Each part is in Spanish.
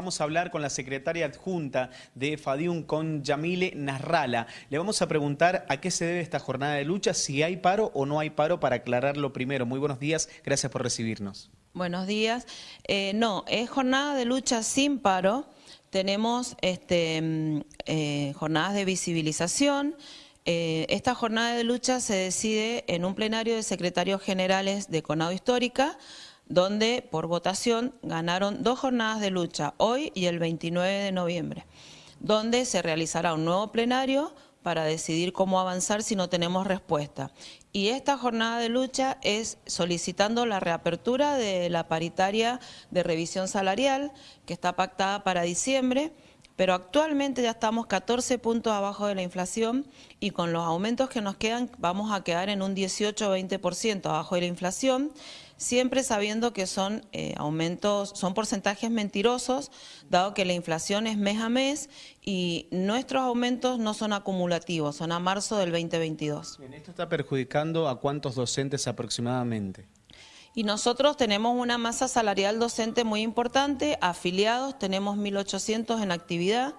Vamos a hablar con la secretaria adjunta de FADIUM, con Yamile Nasrala. Le vamos a preguntar a qué se debe esta jornada de lucha, si hay paro o no hay paro, para aclararlo primero. Muy buenos días, gracias por recibirnos. Buenos días. Eh, no, es jornada de lucha sin paro. Tenemos este, mm, eh, jornadas de visibilización. Eh, esta jornada de lucha se decide en un plenario de secretarios generales de Conado Histórica, donde por votación ganaron dos jornadas de lucha, hoy y el 29 de noviembre, donde se realizará un nuevo plenario para decidir cómo avanzar si no tenemos respuesta. Y esta jornada de lucha es solicitando la reapertura de la paritaria de revisión salarial, que está pactada para diciembre, pero actualmente ya estamos 14 puntos abajo de la inflación y con los aumentos que nos quedan vamos a quedar en un 18-20% abajo de la inflación, siempre sabiendo que son eh, aumentos, son porcentajes mentirosos, dado que la inflación es mes a mes y nuestros aumentos no son acumulativos, son a marzo del 2022. Bien, ¿Esto está perjudicando a cuántos docentes aproximadamente? Y nosotros tenemos una masa salarial docente muy importante, afiliados, tenemos 1.800 en actividad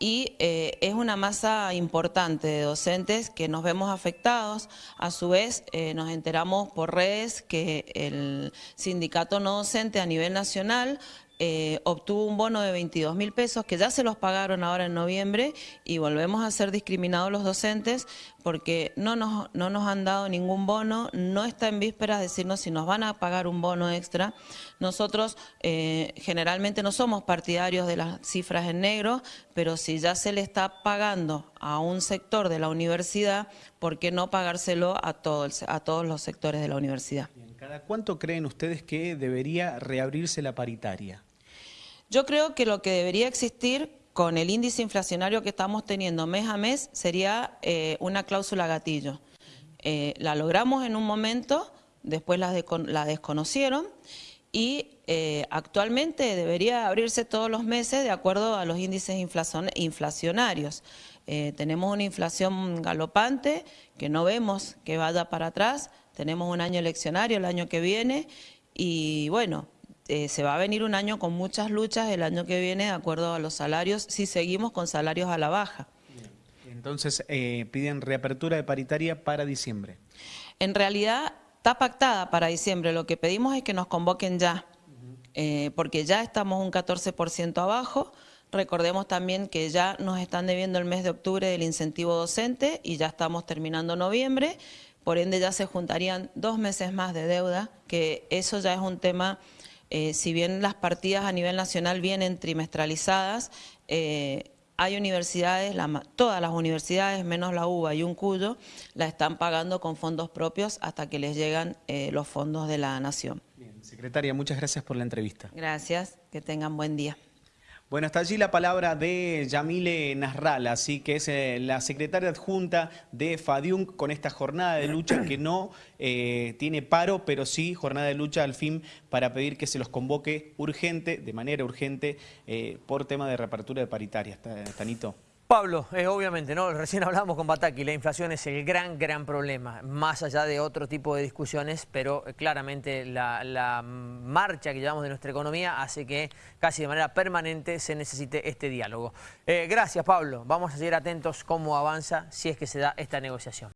y eh, es una masa importante de docentes que nos vemos afectados. A su vez, eh, nos enteramos por redes que el sindicato no docente a nivel nacional eh, obtuvo un bono de 22 mil pesos que ya se los pagaron ahora en noviembre y volvemos a ser discriminados los docentes porque no nos, no nos han dado ningún bono, no está en vísperas decirnos si nos van a pagar un bono extra. Nosotros eh, generalmente no somos partidarios de las cifras en negro, pero si ya se le está pagando a un sector de la universidad, ¿por qué no pagárselo a, todos a todos los sectores de la universidad? ¿Cada cuánto creen ustedes que debería reabrirse la paritaria? Yo creo que lo que debería existir con el índice inflacionario que estamos teniendo mes a mes sería eh, una cláusula gatillo. Eh, la logramos en un momento, después la, la desconocieron y eh, actualmente debería abrirse todos los meses de acuerdo a los índices inflacionarios. tenemos una inflación galopante que no vemos que vaya para atrás, tenemos un año eleccionario el año que viene y bueno, eh, se va a venir un año con muchas luchas el año que viene de acuerdo a los salarios, si seguimos con salarios a la baja. Entonces, eh, piden reapertura de paritaria para diciembre. En realidad, está pactada para diciembre. Lo que pedimos es que nos convoquen ya, eh, porque ya estamos un 14% abajo. Recordemos también que ya nos están debiendo el mes de octubre del incentivo docente y ya estamos terminando noviembre. Por ende, ya se juntarían dos meses más de deuda, que eso ya es un tema eh, si bien las partidas a nivel nacional vienen trimestralizadas, eh, hay universidades, todas las universidades, menos la UBA y un Cuyo, la están pagando con fondos propios hasta que les llegan eh, los fondos de la Nación. Bien, secretaria, muchas gracias por la entrevista. Gracias, que tengan buen día. Bueno, hasta allí la palabra de Yamile Nasral, así que es eh, la secretaria adjunta de FADIUM con esta jornada de lucha que no eh, tiene paro, pero sí jornada de lucha al fin para pedir que se los convoque urgente, de manera urgente, eh, por tema de reapertura de paritaria. Tanito. Pablo, eh, obviamente, ¿no? recién hablamos con Bataki, la inflación es el gran, gran problema, más allá de otro tipo de discusiones, pero eh, claramente la, marcha que llevamos de nuestra economía hace que casi de manera permanente se necesite este diálogo. Eh, gracias, Pablo. Vamos a seguir atentos cómo avanza si es que se da esta negociación.